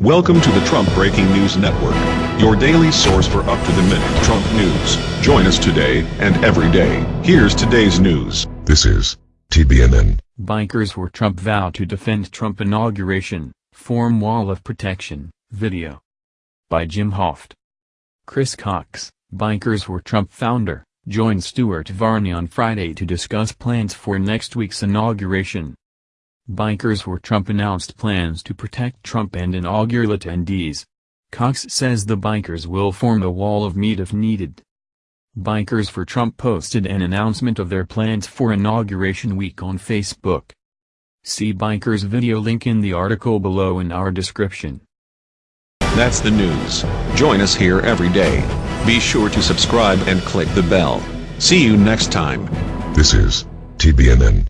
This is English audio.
Welcome to the Trump Breaking News Network, your daily source for up-to-the-minute Trump news. Join us today and every day. Here's today's news. This is TBNN. Bikers for Trump vow to defend Trump inauguration, form wall of protection, video. By Jim Hoft. Chris Cox, Bikers for Trump founder, joined Stuart Varney on Friday to discuss plans for next week's inauguration. Bikers for Trump announced plans to protect Trump and inaugural attendees. Cox says the bikers will form a wall of meat if needed. Bikers for Trump posted an announcement of their plans for Inauguration Week on Facebook. See Bikers video link in the article below in our description. That's the news. Join us here every day. Be sure to subscribe and click the bell. See you next time. This is TBNN.